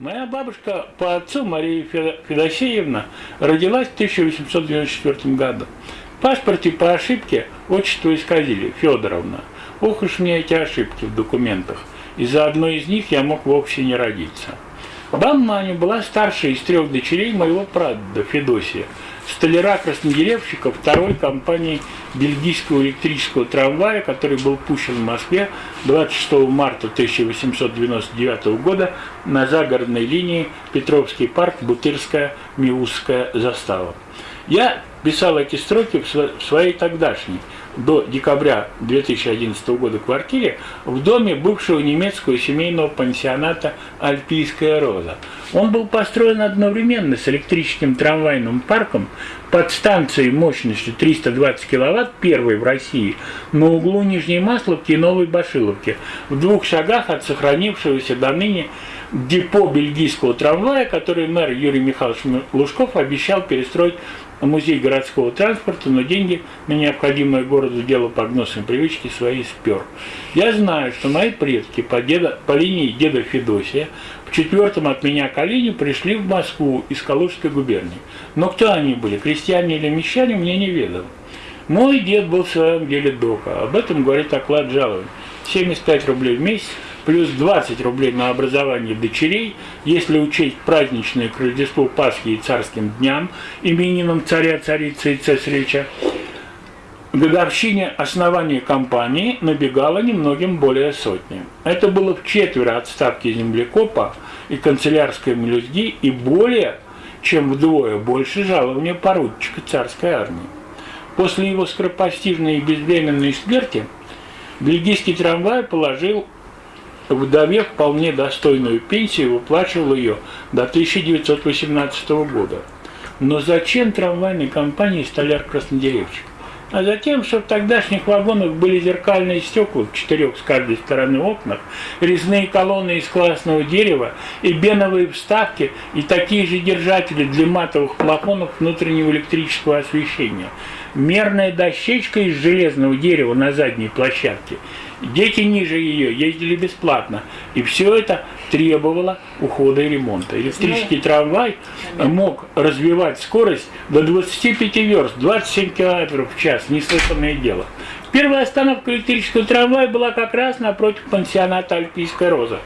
Моя бабушка по отцу Мария Федосеевна родилась в 1894 году. В паспорте по ошибке отчество исказили, Федоровна. Ох уж мне эти ошибки в документах. Из-за одной из них я мог вовсе не родиться. Баба Маня была старшей из трех дочерей моего прадеда Федосия – столяра-краснодеревщика второй компании бельгийского электрического трамвая, который был пущен в Москве 26 марта 1899 года на загородной линии Петровский парк, Бутырская, Миусская застава. Я писал эти строки в своей тогдашней до декабря 2011 года квартире в доме бывшего немецкого семейного пансионата «Альпийская роза». Он был построен одновременно с электрическим трамвайным парком под станцией мощностью 320 кВт, первой в России, на углу Нижней Масловки и Новой Башиловки, в двух шагах от сохранившегося до ныне депо бельгийского трамвая, который мэр Юрий Михайлович Лужков обещал перестроить музей городского транспорта, но деньги на необходимое городу дело по гнусной привычке свои спер. Я знаю, что мои предки по, деда, по линии деда Федосия в четвертом от меня колене пришли в Москву из Калужской губернии. Но кто они были, крестьяне или мещане, мне не ведомо. Мой дед был в своем деле дока, об этом говорит оклад жалования. 75 рублей в месяц, плюс 20 рублей на образование дочерей, если учесть праздничное к Рождеству Пасхи и царским дням, именинам царя, царицы и цесаревича, годовщине основания компании набегало немногим более сотни. Это было в четверо отставки землекопа и канцелярской мелюзги и более чем вдвое больше жалования поручика царской армии. После его скоропостижной и безвременной смерти бельгийский трамвай положил вдове вполне достойную пенсию, выплачивал ее до 1918 года. Но зачем трамвайной компании столяр Краснодеревчик? А затем, что в тогдашних вагонах были зеркальные стекла в четырех с каждой стороны окнах, резные колонны из классного дерева и беновые вставки и такие же держатели для матовых плафонов внутреннего электрического освещения. Мерная дощечка из железного дерева на задней площадке – Дети ниже ее ездили бесплатно. И все это требовало ухода и ремонта. Электрический трамвай мог развивать скорость до 25 верст, 27 км в час, неслыханное дело. Первая остановка электрического трамвая была как раз напротив пансионата «Альпийская роза».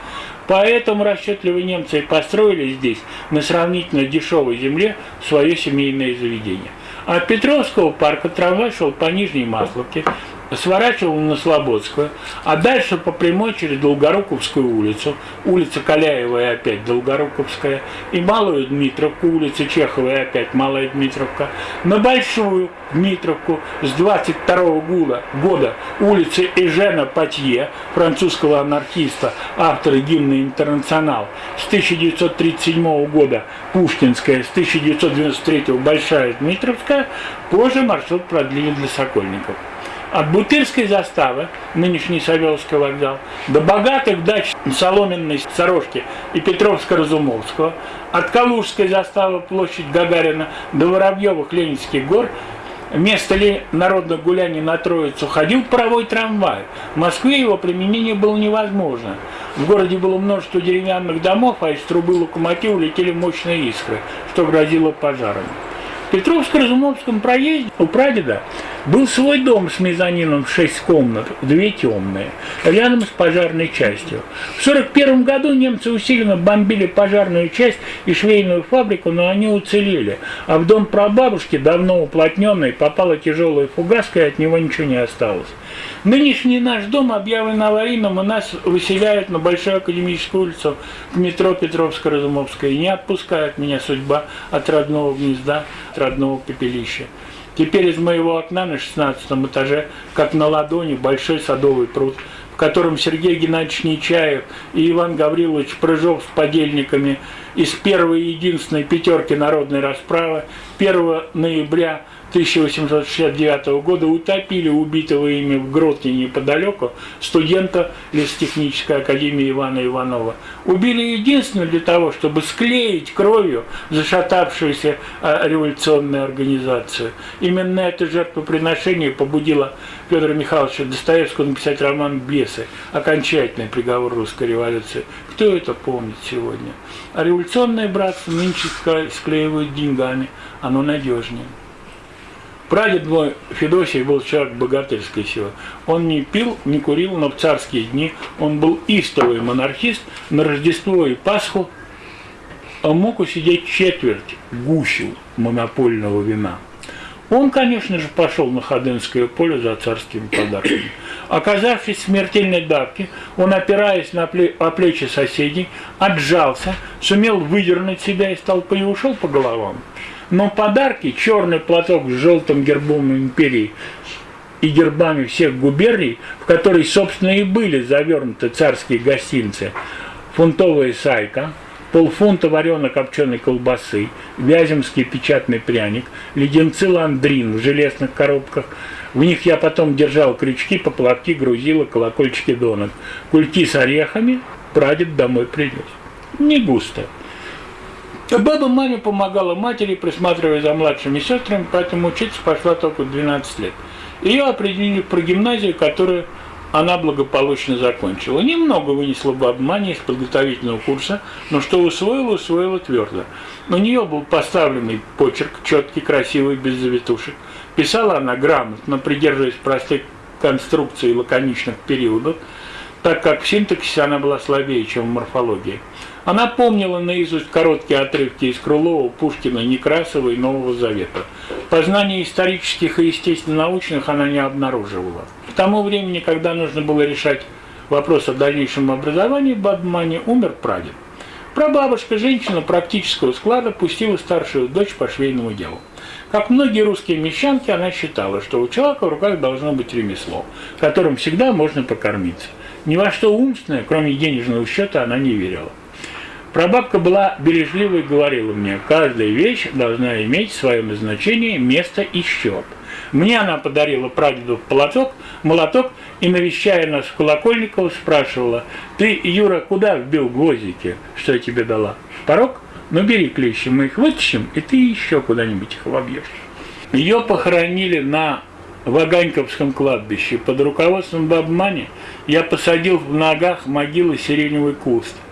Поэтому расчетливые немцы построили здесь, на сравнительно дешевой земле, свое семейное заведение. От Петровского парка трамвай шел по Нижней Масловке, сворачивал на Слободскую, а дальше по прямой через Долгоруковскую улицу, улица Каляева и опять Долгоруковская, и Малую Дмитровку, улица Чехова и опять Малая Дмитровка, на Большую Дмитровку с 22 -го года улица Эжена Патье, французского анархиста, автора гимна «Интернационал», с 1937 года Пушкинская, с 1993 Большая Дмитровская, позже маршрут продлили для Сокольников от Бутырской заставы, нынешний Савеловский вокзал, до богатых дач Соломенной Сорожки и Петровско-Разумовского, от Калужской заставы, площадь Гагарина, до Воробьевых Ленинских гор, Место ли народных гуляний на Троицу ходил паровой трамвай. В Москве его применение было невозможно. В городе было множество деревянных домов, а из трубы локомотива летели мощные искры, что грозило пожаром. В Петровско-Разумовском проезде у прадеда был свой дом с мезонином в шесть комнат, две темные, рядом с пожарной частью. В 1941 году немцы усиленно бомбили пожарную часть и швейную фабрику, но они уцелели. А в дом прабабушки, давно уплотненный, попала тяжелая фугаска, и от него ничего не осталось. Нынешний наш дом объявлен аварийным, и нас выселяют на Большую Академическую улицу в метро Петровско-Разумовская. Не отпускает меня судьба от родного гнезда, от родного пепелища. Теперь из моего окна на 16 этаже, как на ладони, большой садовый пруд, котором Сергей Геннадьевич Нечаев и Иван Гаврилович Прыжов с подельниками из первой и единственной пятерки народной расправы 1 ноября 1869 года утопили убитого ими в гроте неподалеку студента лесотехнической академии Ивана Иванова. Убили единственно для того, чтобы склеить кровью зашатавшуюся а, революционную организацию. Именно это жертвоприношение побудило Федора Михайловича Достоевского написать роман «Бесы», окончательный приговор русской революции. Кто это помнит сегодня? А революционное братство нынче склеивают деньгами, оно надежнее. Прадед мой Федосий был человек богатырской силы. Он не пил, не курил, но в царские дни он был истовый монархист. На Рождество и Пасху он мог усидеть четверть гущу монопольного вина. Он, конечно же, пошел на Ходынское поле за царскими подарками. Оказавшись в смертельной давке, он, опираясь на плечи соседей, отжался, сумел выдернуть себя из толпы и ушел по головам. Но подарки, черный платок с желтым гербом империи и гербами всех губерний, в которые, собственно, и были завернуты царские гостинцы, фунтовая сайка, полфунта варено-копченой колбасы, вяземский печатный пряник, леденцы ландрин в железных коробках. В них я потом держал крючки, поплавки, грузила, колокольчики донок. Кульки с орехами прадед домой принес. Не густо. Баба маме помогала матери, присматривая за младшими сестрами, поэтому учиться пошла только в 12 лет. Ее определили про гимназию, которую она благополучно закончила. Немного вынесла баба Маня из подготовительного курса, но что усвоила, усвоила твердо. У нее был поставленный почерк, четкий, красивый, без завитушек. Писала она грамотно, придерживаясь простых конструкций лаконичных периодов, так как в синтаксисе она была слабее, чем в морфологии. Она помнила наизусть короткие отрывки из Крылова, Пушкина, Некрасова и Нового Завета. Познания исторических и естественно-научных она не обнаруживала. К тому времени, когда нужно было решать вопрос о дальнейшем образовании, в Бадмане умер прадед. Прабабушка, женщина практического склада, пустила старшую дочь по швейному делу. Как многие русские мещанки, она считала, что у человека в руках должно быть ремесло, которым всегда можно покормиться. Ни во что умственное, кроме денежного счета, она не верила. Прабабка была бережлива и говорила мне, каждая вещь должна иметь свое назначение, место и счет. Мне она подарила прадеду молоток, молоток и, навещая нас в спрашивала, ты, Юра, куда вбил гвоздики, что я тебе дала? Порог? Ну бери клещи, мы их вытащим, и ты еще куда-нибудь их вобьешь. Ее похоронили на Ваганьковском кладбище. Под руководством Бабмани я посадил в ногах могилы сиреневый куст –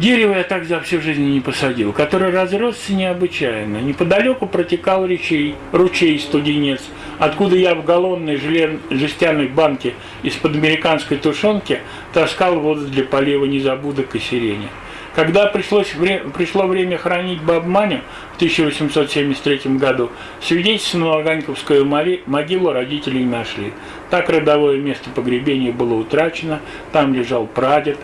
Дерево я так за всю жизнь не посадил, который разросся необычайно. Неподалеку протекал речей, ручей Студенец, откуда я в галлонной жестяной банке из-под американской тушенки таскал воду для полива незабудок и сирени. Когда пришлось вре пришло время хранить Бабманю в 1873 году, свидетельство на Лаганьковскую могилу родителей нашли. Так родовое место погребения было утрачено, там лежал прадед,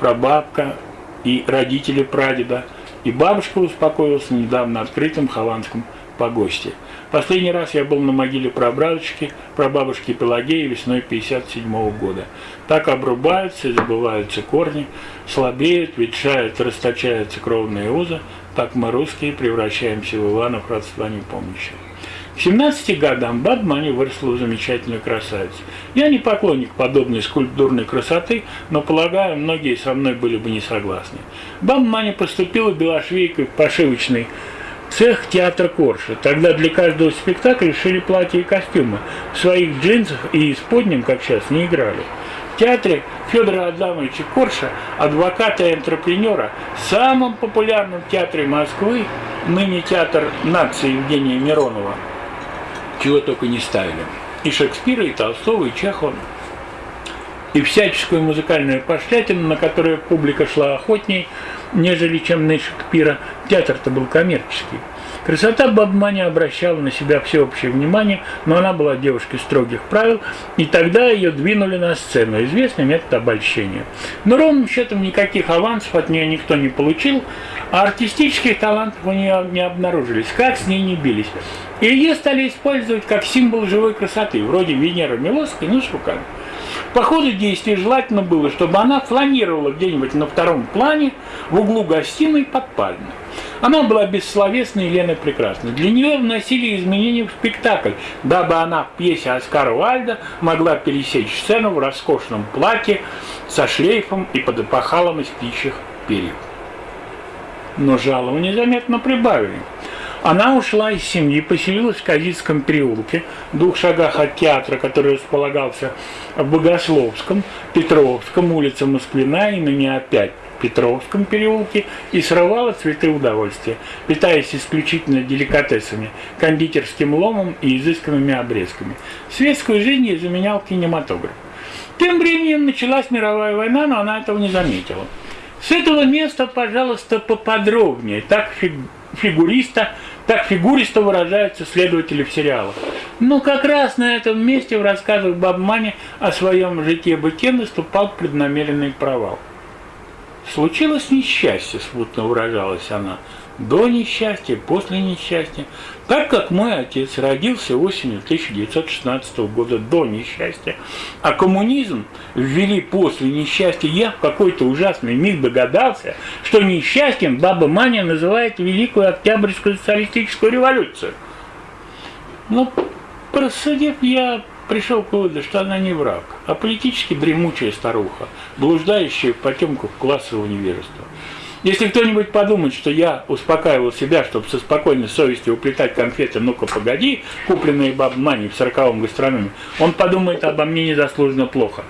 прабабка, и родители прадеда, и бабушка успокоилась недавно открытом Хованском погосте. Последний раз я был на могиле прабабушки, прабабушки Пелагеи весной 57 -го года. Так обрубаются и забываются корни, слабеют, ветшают, расточаются кровные узы, так мы, русские, превращаемся в Иванов родства непомнящих. К 17 годам Бадмани выросла в замечательную красавицу. Я не поклонник подобной скульптурной красоты, но, полагаю, многие со мной были бы не согласны. Бадмани поступила белошвейкой в пошивочный цех театра Корша. Тогда для каждого спектакля шили платья и костюмы. В своих джинсах и исподнем, как сейчас, не играли. В театре Федора Адамовича Корша, адвоката и антрепренера, самом популярном театре Москвы, ныне театр нации Евгения Миронова, чего только не ставили. И Шекспира, и Толстого, и Чехова. И всяческую музыкальную пошлятину, на которую публика шла охотней, нежели чем на Шекспира, театр-то был коммерческий. Красота Бабмани обращала на себя всеобщее внимание, но она была девушкой строгих правил, и тогда ее двинули на сцену, известный метод обольщения. Но ровным счетом никаких авансов от нее никто не получил, а артистических талантов у нее не обнаружились, как с ней не бились. И ее стали использовать как символ живой красоты, вроде Венеры Милосской, ну с руками. По ходу действия желательно было, чтобы она фланировала где-нибудь на втором плане в углу гостиной под пальмой. Она была бессловесной Еленой Прекрасной. Для нее вносили изменения в спектакль, дабы она в пьесе Оскара Уальда могла пересечь сцену в роскошном платье со шлейфом и под эпохалом из птичьих перьев. Но жалование заметно прибавили. Она ушла из семьи, поселилась в Казицком переулке, в двух шагах от театра, который располагался в Богословском, Петровском, улице Москвина, имени опять Петровском переулке и срывала цветы удовольствия, питаясь исключительно деликатесами, кондитерским ломом и изысканными обрезками. Светскую жизнь ей заменял кинематограф. Тем временем началась мировая война, но она этого не заметила. С этого места, пожалуйста, поподробнее. Так фигуриста, так фигуристо выражаются следователи в сериалах. Но как раз на этом месте в рассказах Бабмани о своем житье-бытие наступал преднамеренный провал. Случилось несчастье, смутно выражалась она, до несчастья, после несчастья. Так как мой отец родился осенью 1916 года до несчастья, а коммунизм ввели после несчастья, я в какой-то ужасный миг догадался, что несчастьем баба Маня называет Великую Октябрьскую социалистическую революцию. Но, просудив, я пришел к выводу, что она не враг, а политически дремучая старуха, блуждающая в потемках классового невежества. Если кто-нибудь подумает, что я успокаивал себя, чтобы со спокойной совестью уплетать конфеты «Ну-ка, погоди», купленные бабмани в сороковом гастрономе, он подумает обо мне незаслуженно плохо.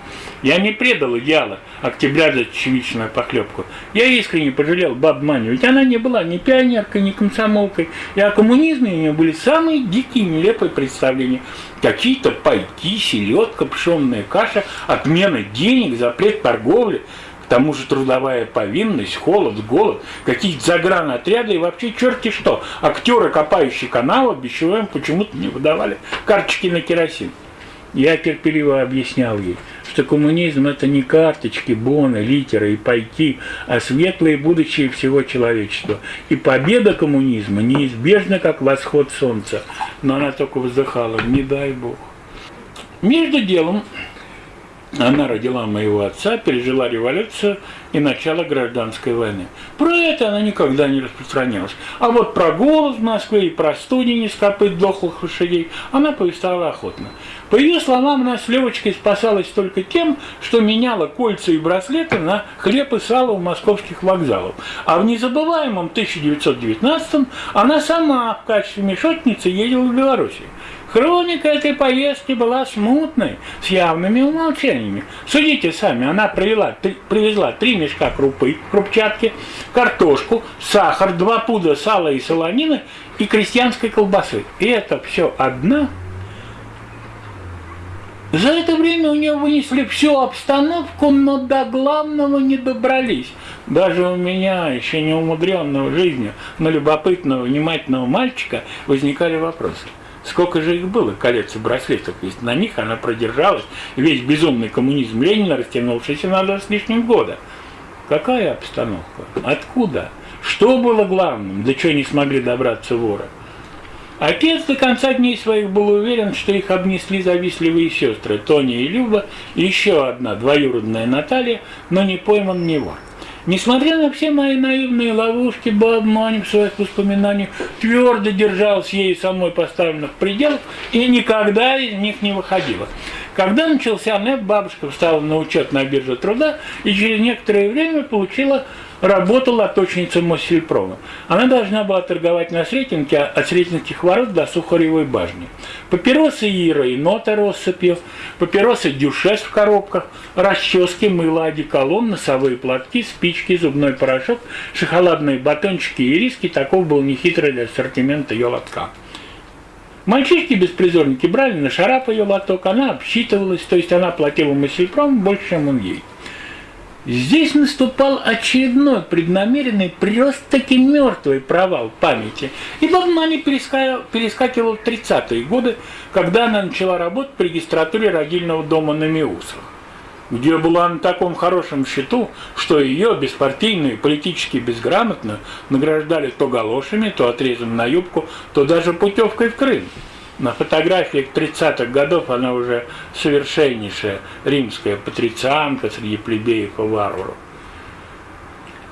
Я не предал идеала октября за чечевичную похлебку. Я искренне пожалел бабмани, ведь она не была ни пионеркой, ни комсомолкой, и о коммунизме у нее были самые дикие, нелепые представления. Какие-то пайки, селедка, пшенная каша, отмена денег, запрет торговли – к тому же трудовая повинность, холод, голод, какие-то загранотряды и вообще черти что. Актеры, копающие каналы, бичевым почему-то не выдавали карточки на керосин. Я терпеливо объяснял ей, что коммунизм – это не карточки, боны, литеры и пайки, а светлое будущее всего человечества. И победа коммунизма неизбежна, как восход солнца. Но она только вздыхала, не дай Бог. Между делом она родила моего отца, пережила революцию и начало гражданской войны. Про это она никогда не распространялась. А вот про голод в Москве и про студень из копыт дохлых лошадей она повествовала охотно. По ее словам, она с Левочкой спасалась только тем, что меняла кольца и браслеты на хлеб и сало у московских вокзалов. А в незабываемом 1919 она сама в качестве мешотницы ездила в Белоруссию. Хроника этой поездки была смутной, с явными умолчаниями. Судите сами, она привела, три, привезла три мешка крупы, крупчатки, картошку, сахар, два пуда сала и солонины и крестьянской колбасы. И это все одна за это время у нее вынесли всю обстановку, но до главного не добрались. Даже у меня, еще не умудренного жизнью, но любопытного, внимательного мальчика, возникали вопросы. Сколько же их было, колец и браслетов, если на них она продержалась весь безумный коммунизм Ленина, растянувшийся на два с лишним года? Какая обстановка? Откуда? Что было главным, до чего не смогли добраться воры? Отец до конца дней своих был уверен, что их обнесли завистливые сестры Тоня и Люба, еще одна двоюродная Наталья, но не пойман не вор. Несмотря на все мои наивные ловушки, в своих воспоминаниях твердо держался ей самой поставленных пределов и никогда из них не выходила. Когда начался НЭП, бабушка встала на учет на бирже труда и через некоторое время получила работала лоточницей Моссельпрома. Она должна была торговать на Сретенке от Сретенских ворот до Сухаревой башни. Папиросы Ира и нота россыпью, папиросы Дюшес в коробках, расчески, мыло, одеколон, носовые платки, спички, зубной порошок, шоколадные батончики и риски. Таков был нехитрый для ассортимента ее лотка. Мальчишки-беспризорники брали на шарап ее лоток, она обсчитывалась, то есть она платила Моссельпром больше, чем он ей. Здесь наступал очередной преднамеренный, просто-таки мертвый провал памяти. И Бабмани перескакивал в 30-е годы, когда она начала работать при регистратуре родильного дома на Миусах, где была на таком хорошем счету, что ее, беспартийную и политически безграмотно, награждали то галошами, то отрезом на юбку, то даже путевкой в Крым. На фотографиях 30-х годов она уже совершеннейшая римская патрицианка среди плебеев и варваров.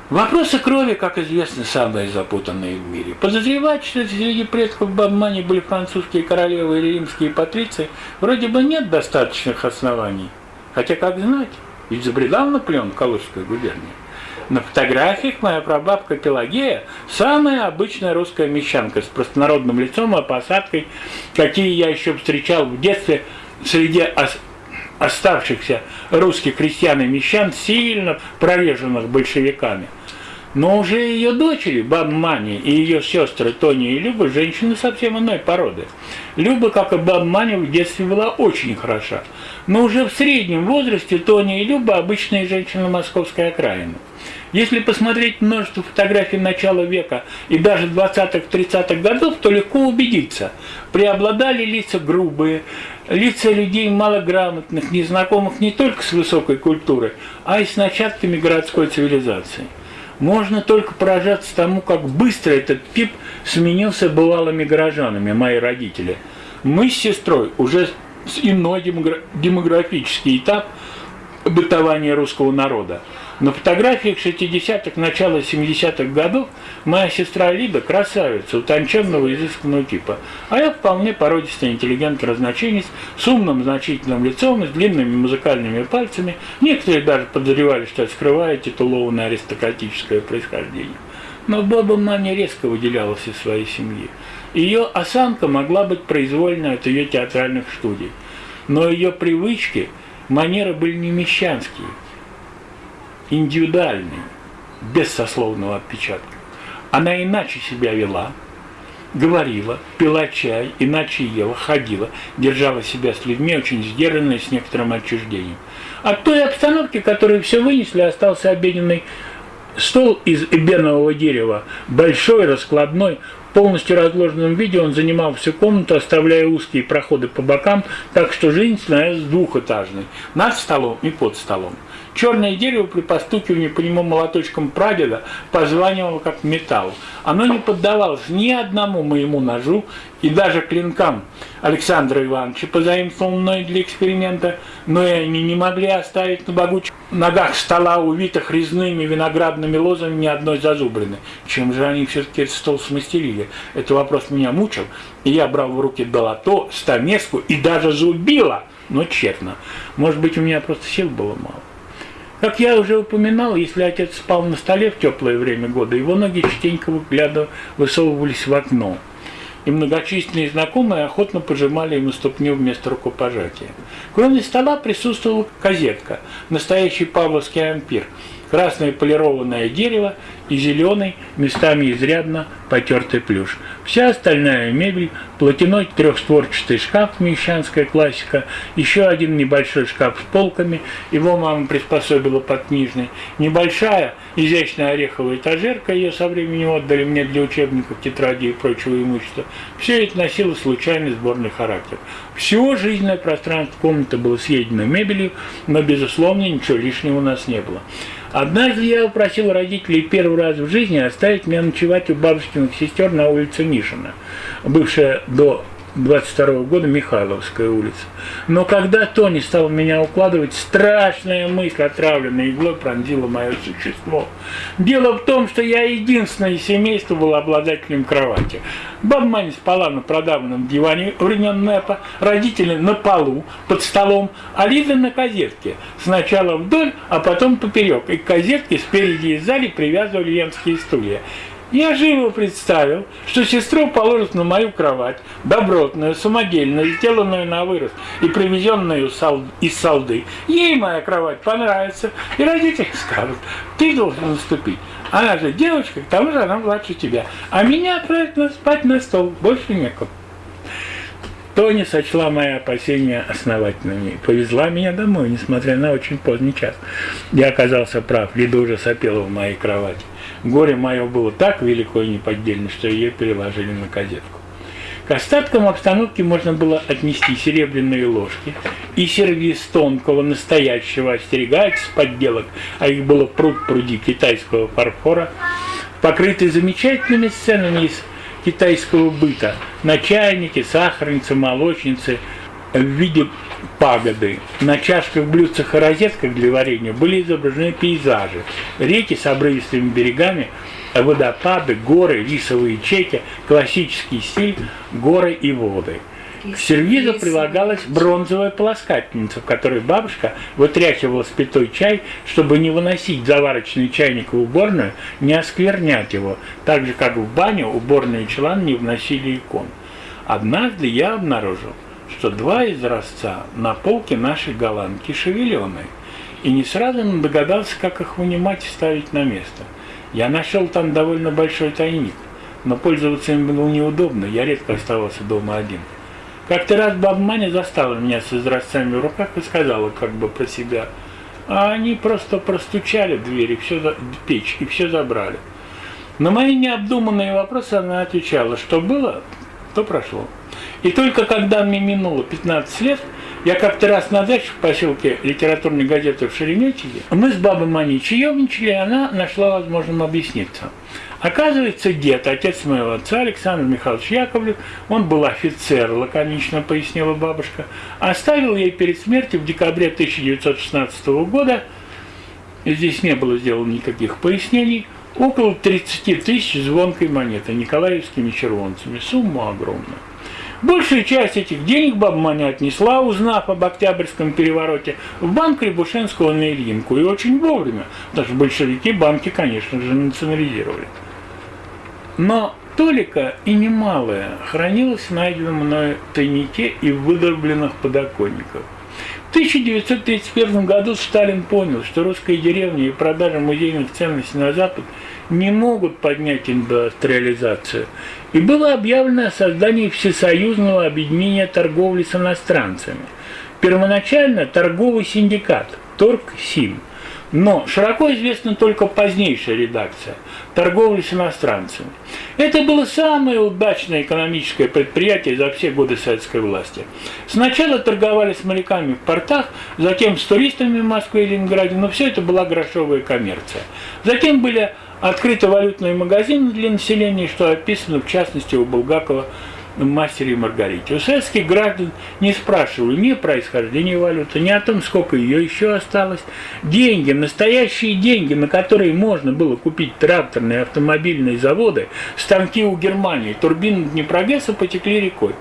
Вопросы крови, как известно, самые запутанные в мире. Подозревать, что среди предков Бабмани были французские королевы или римские патриции, вроде бы нет достаточных оснований. Хотя, как знать, ведь забредал Наполеон в Калужскую губернию. На фотографиях моя прабабка Пелагея – самая обычная русская мещанка с простонародным лицом и посадкой, какие я еще встречал в детстве среди оставшихся русских крестьян и мещан, сильно прореженных большевиками – но уже ее дочери, баба Маня и ее сестры Тоня и Люба, женщины совсем иной породы. Люба, как и баба Маня, в детстве была очень хороша. Но уже в среднем возрасте Тоня и Люба – обычные женщины московской окраины. Если посмотреть множество фотографий начала века и даже 20-30-х годов, то легко убедиться. Преобладали лица грубые, лица людей малограмотных, незнакомых не только с высокой культурой, а и с начатками городской цивилизации. Можно только поражаться тому, как быстро этот тип сменился бывалыми горожанами, мои родители. Мы с сестрой уже иной демографический этап бытования русского народа. На фотографиях 60-х, начала 70-х годов моя сестра Лида красавица, утонченного изысканного типа, а я вполне породистый интеллигент разночинец с умным значительным лицом с длинными музыкальными пальцами. Некоторые даже подозревали, что я скрываю титулованное аристократическое происхождение. Но баба Маня резко выделялась из своей семьи. Ее осанка могла быть произвольна от ее театральных студий. Но ее привычки, манеры были не мещанские – индивидуальный, без сословного отпечатка. Она иначе себя вела, говорила, пила чай, иначе ела, ходила, держала себя с людьми очень сдержанно с некоторым отчуждением. От той обстановки, которую все вынесли, остался обеденный стол из эбенового дерева, большой, раскладной, полностью разложенном виде он занимал всю комнату, оставляя узкие проходы по бокам, так что жизнь становилась двухэтажной, над столом и под столом. Черное дерево при постукивании по нему молоточком прадеда позванивало как металл. Оно не поддавалось ни одному моему ножу и даже клинкам Александра Ивановича, позаимствованным мной для эксперимента, но и они не могли оставить на богучих ногах стола, увитых резными виноградными лозами, ни одной зазубрины. Чем же они все-таки этот стол смастерили? Этот вопрос меня мучил, и я брал в руки долото, стамеску и даже зубила, но тщетно. Может быть, у меня просто сил было мало. Как я уже упоминал, если отец спал на столе в теплое время года, его ноги частенько выглядывали, высовывались в окно. И многочисленные знакомые охотно пожимали ему ступню вместо рукопожатия. Кроме стола присутствовала козетка, настоящий павловский ампир, красное полированное дерево и зеленый, местами изрядно потертый плюш. Вся остальная мебель, платяной трехстворчатый шкаф, мещанская классика, еще один небольшой шкаф с полками, его мама приспособила под книжный, небольшая изящная ореховая этажерка, ее со временем отдали мне для учебников, тетради и прочего имущества. Все это носило случайный сборный характер. Все жизненное пространство комнаты было съедено мебелью, но, безусловно, ничего лишнего у нас не было. Однажды я попросил родителей первый раз в жизни оставить меня ночевать у бабушкиных сестер на улице Мишина, бывшая до 22 года Михайловская улица. Но когда Тони стал меня укладывать, страшная мысль, отравленная иглой, пронзила мое существо. Дело в том, что я единственное из семейства был обладателем кровати. Баба спала на продавленном диване времен НЭПа, родители на полу, под столом, а Лиза на козетке. Сначала вдоль, а потом поперек. И к козетке спереди и сзади привязывали венские стулья. Я живо представил, что сестру положат на мою кровать, добротную, самодельную, сделанную на вырост и привезенную из Салды. Ей моя кровать понравится, и родители скажут, ты должен наступить. Она же девочка, к тому же она младше тебя. А меня отправят спать на стол, больше некому. Тони сочла мои опасения основательными. Повезла меня домой, несмотря на очень поздний час. Я оказался прав, Лида уже сопела в моей кровати. Горе мое было так велико и неподдельно, что ее переложили на козетку. К остаткам обстановки можно было отнести серебряные ложки и сервиз тонкого, настоящего, остерегается подделок, а их было пруд-пруди китайского фарфора, покрытый замечательными сценами из китайского быта, на чайнике, сахарнице, молочнице, в виде пагоды. На чашках, блюдцах и розетках для варенья были изображены пейзажи. Реки с обрывистыми берегами, водопады, горы, рисовые чеки, классический стиль, горы и воды. К сервизу прилагалась бронзовая полоскательница, в которой бабушка вытряхивала спитой чай, чтобы не выносить заварочный чайник в уборную, не осквернять его, так же, как в баню уборные чулан не вносили икон. Однажды я обнаружил, что два изразца на полке нашей голландки шевеленые, и не сразу догадался, как их вынимать и ставить на место. Я нашел там довольно большой тайник, но пользоваться им было неудобно, я редко оставался дома один. Как-то раз баба Маня застала меня с изразцами в руках и сказала как бы про себя, а они просто простучали дверь, и все, печь, и все забрали. На мои необдуманные вопросы она отвечала, что было, то прошло. И только когда мне минуло 15 лет, я как-то раз на даче в поселке литературной газеты в Шереметьеве, мы с бабой Маней чаевничали, и она нашла возможным объясниться. Оказывается, дед, отец моего отца, Александр Михайлович Яковлев, он был офицер, лаконично пояснила бабушка, оставил ей перед смертью в декабре 1916 года, здесь не было сделано никаких пояснений, около 30 тысяч звонкой монеты николаевскими червонцами, сумма огромная. Большую часть этих денег баба Маня отнесла, узнав об Октябрьском перевороте, в банк Рябушинского на Ильинку. И очень вовремя, даже большевики банки, конечно же, национализировали. Но толика и немалая хранилась в найденном мною тайнике и в выдолбленных подоконниках. В 1931 году Сталин понял, что русская деревня и продажа музейных ценностей на Запад не могут поднять индустриализацию, и было объявлено о создании Всесоюзного объединения торговли с иностранцами. Первоначально торговый синдикат Торг-Сим, но широко известна только позднейшая редакция торговли с иностранцами. Это было самое удачное экономическое предприятие за все годы советской власти. Сначала торговали с моряками в портах, затем с туристами в Москве и Ленинграде, но все это была грошовая коммерция. Затем были открыты валютные магазины для населения, что описано в частности у Булгакова «Мастере и Маргарите». У советских граждан не спрашивали ни о происхождении валюты, ни о том, сколько ее еще осталось. Деньги, настоящие деньги, на которые можно было купить тракторные автомобильные заводы, станки у Германии, турбины Днепрогресса потекли рекой.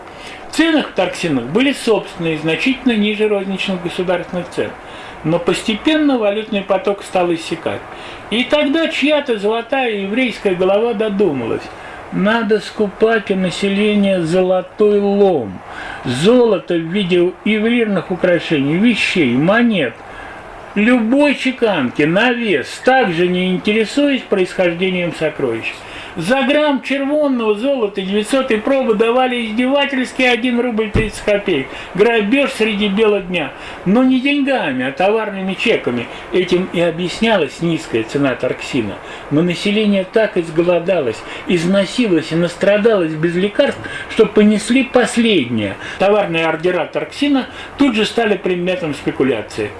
В ценах в торксинах были собственные, значительно ниже розничных государственных цен – но постепенно валютный поток стал иссякать. И тогда чья-то золотая еврейская голова додумалась. Надо скупать у населения золотой лом. Золото в виде ювелирных украшений, вещей, монет. Любой чеканки на вес, также не интересуясь происхождением сокровищ. За грамм червонного золота 900 пробы давали издевательски 1 рубль 30 копеек. Грабеж среди бела дня. Но не деньгами, а товарными чеками. Этим и объяснялась низкая цена торксина. Но население так изголодалось, износилось и настрадалось без лекарств, что понесли последнее. Товарные ордера торксина тут же стали предметом спекуляции.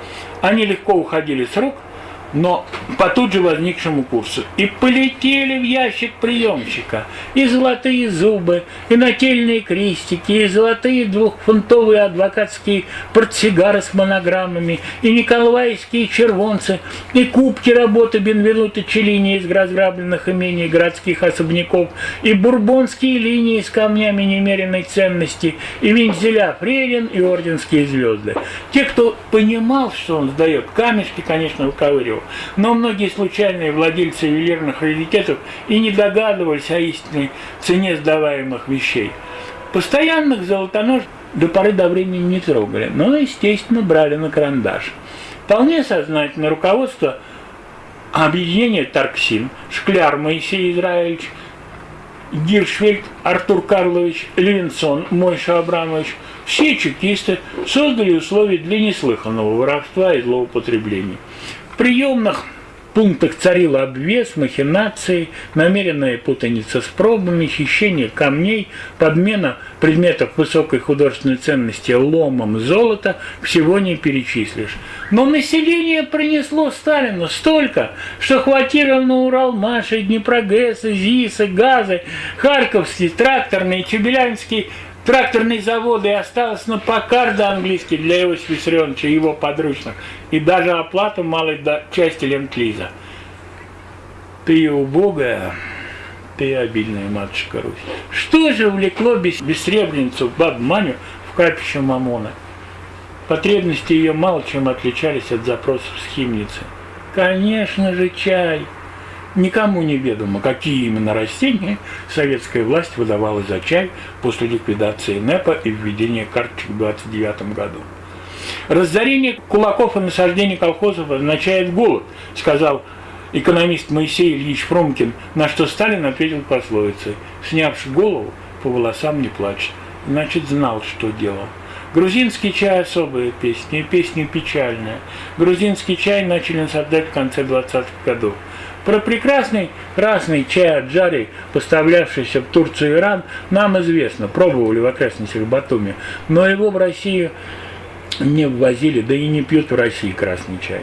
Они легко уходили с рук – но по тут же возникшему курсу. И полетели в ящик приемщика и золотые зубы, и нательные крестики, и золотые двухфунтовые адвокатские портсигары с монограммами, и николаевские червонцы, и кубки работы Бенвенута Челлини из разграбленных имений городских особняков, и бурбонские линии с камнями немеренной ценности, и вензеля Фрейлин, и орденские звезды. Те, кто понимал, что он сдает камешки, конечно, выковыривал, но многие случайные владельцы ювелирных раритетов и не догадывались о истинной цене сдаваемых вещей. Постоянных золотонож до поры до времени не трогали, но, естественно, брали на карандаш. Вполне сознательно руководство объединения Тарксин, Шкляр Моисей Израильевич, Гиршфельд, Артур Карлович, Левинсон, Мойша Абрамович, все чекисты создали условия для неслыханного воровства и злоупотреблений приемных пунктах царил обвес, махинации, намеренная путаница с пробами, хищение камней, подмена предметов высокой художественной ценности ломом золота, всего не перечислишь. Но население принесло Сталину столько, что хватило на Урал Маши, Днепрогрессы, ЗИСы, Газы, Харьковский, тракторный, Чебелянский Тракторные заводы осталось на покарда английский для Иосифа Виссарионовича и его подручных, и даже оплату малой части ленд-лиза. Ты убогая, ты обильная матушка Русь. Что же влекло бессребреницу баб Маню в капище Мамона? Потребности ее мало чем отличались от запросов схимницы. Конечно же, чай. Никому не ведомо, какие именно растения советская власть выдавала за чай после ликвидации НЭПа и введения карточек в 29 году. Разорение кулаков и насаждение колхозов означает голод, сказал экономист Моисей Ильич Фромкин, на что Сталин ответил пословицей «Снявши голову, по волосам не плачет». Значит, знал, что делал. Грузинский чай – особая песня, и песня печальная. Грузинский чай начали насаждать в конце 20-х годов. Про прекрасный красный чай от Джари, поставлявшийся в Турцию и Иран, нам известно, пробовали в окрестностях Батуми, но его в Россию не ввозили, да и не пьют в России красный чай.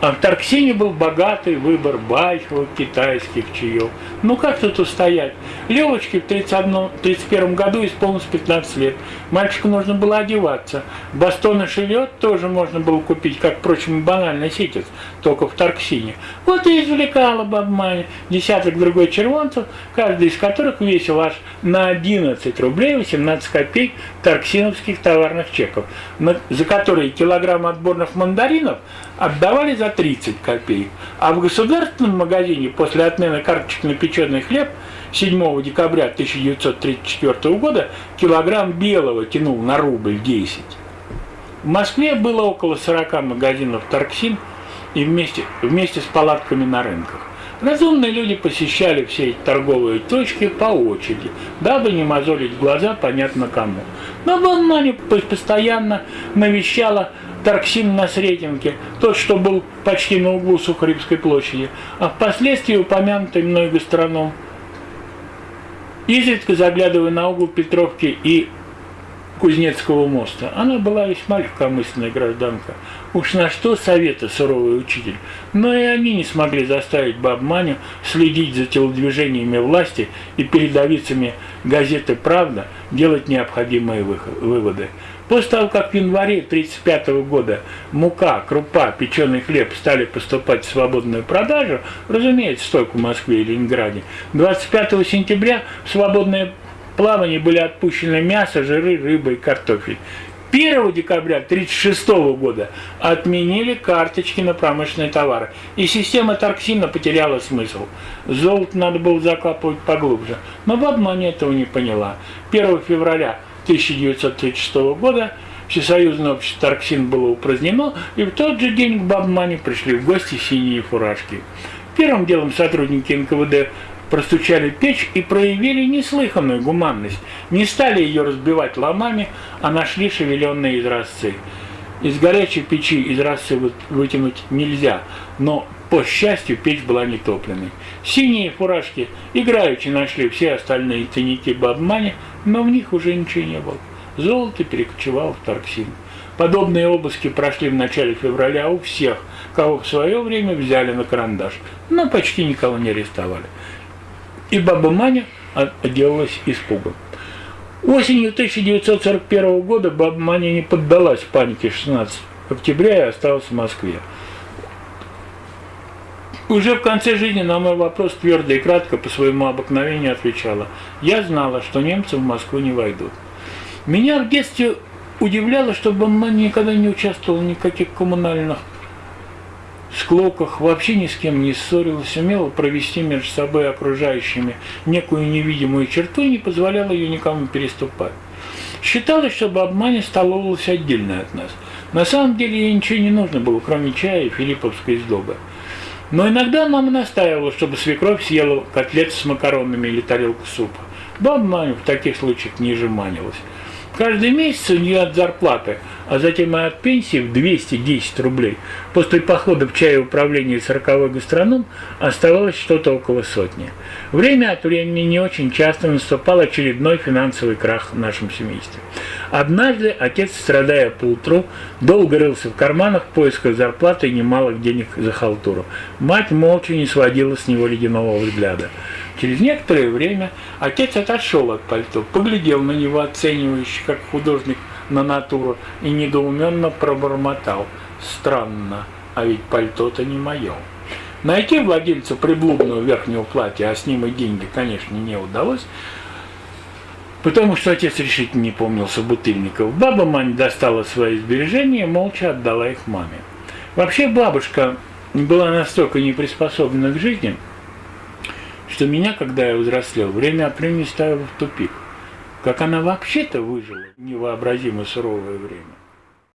А в Тарксине был богатый выбор байховых китайских чаев. Ну как тут устоять? Левочке в 1931 году исполнилось 15 лет. Мальчику нужно было одеваться. Бастон и шевет тоже можно было купить, как, впрочем, банальный ситец, только в Тарксине. Вот и извлекала бабманя десяток другой червонцев, каждый из которых весил аж на 11 рублей 18 копеек тарксиновских товарных чеков, за которые килограмм отборных мандаринов отдавали за 30 копеек. А в государственном магазине после отмены карточек на печеный хлеб 7 декабря 1934 года килограмм белого тянул на рубль 10. В Москве было около 40 магазинов «Торксин» и вместе, вместе с палатками на рынках. Разумные люди посещали все эти торговые точки по очереди, дабы не мозолить глаза понятно кому. Но Бонмани постоянно навещала Тарксин на Сретенке, тот, что был почти на углу Сухаревской площади, а впоследствии упомянутый мной гастроном. Изредка заглядывая на угол Петровки и Кузнецкого моста. Она была весьма легкомысленная гражданка. Уж на что совета суровый учитель. Но и они не смогли заставить Бабманю следить за телодвижениями власти и передовицами газеты «Правда» делать необходимые выводы. После того, как в январе 1935 года мука, крупа, печеный хлеб стали поступать в свободную продажу, разумеется, только в Москве и Ленинграде, 25 сентября в свободное плавание были отпущены мясо, жиры, рыба и картофель. 1 декабря 1936 года отменили карточки на промышленные товары, и система торксина потеряла смысл. Золото надо было закапывать поглубже, но обмане этого не поняла. 1 февраля 1936 года Всесоюзное общество Тарксин было упразднено, и в тот же день к Бабмане пришли в гости синие фуражки. Первым делом сотрудники НКВД простучали печь и проявили неслыханную гуманность. Не стали ее разбивать ломами, а нашли шевеленные изразцы. Из горячей печи изразцы вытянуть нельзя, но, по счастью, печь была не топленной. Синие фуражки играючи нашли все остальные тайники Бабмани, но в них уже ничего не было. Золото перекочевало в Тарксин. Подобные обыски прошли в начале февраля у всех, кого в свое время взяли на карандаш, но почти никого не арестовали и баба Маня отделалась испугом. Осенью 1941 года баба Маня не поддалась панике 16 октября и осталась в Москве. Уже в конце жизни на мой вопрос твердо и кратко по своему обыкновению отвечала. Я знала, что немцы в Москву не войдут. Меня в детстве удивляло, что Бамман никогда не участвовал в никаких коммунальных склоках, вообще ни с кем не ссорилась, умела провести между собой окружающими некую невидимую черту и не позволяла ее никому переступать. Считалось, что Бабмани столовалась отдельно от нас. На самом деле ей ничего не нужно было, кроме чая и филипповской сдобы. Но иногда мама настаивала, чтобы свекровь съела котлет с макаронами или тарелку супа. Баба в таких случаях не жеманилась. Каждый месяц у нее от зарплаты, а затем и от пенсии в 210 рублей. После похода в чае управления 40-й гастроном оставалось что-то около сотни. Время от времени не очень часто наступал очередной финансовый крах в нашем семействе. Однажды отец, страдая по утру, долго рылся в карманах в поисках зарплаты и немалых денег за халтуру. Мать молча не сводила с него ледяного взгляда. Через некоторое время отец отошел от пальто, поглядел на него оценивающе, как художник на натуру, и недоуменно пробормотал. Странно, а ведь пальто-то не мое. Найти владельца приблудного верхнего платья, а с ним и деньги, конечно, не удалось. Потому что отец решительно не помнил собутыльников. Баба Маня достала свои сбережения и молча отдала их маме. Вообще бабушка была настолько не приспособлена к жизни, что меня, когда я взрослел, время от времени ставило в тупик. Как она вообще-то выжила невообразимо суровое время.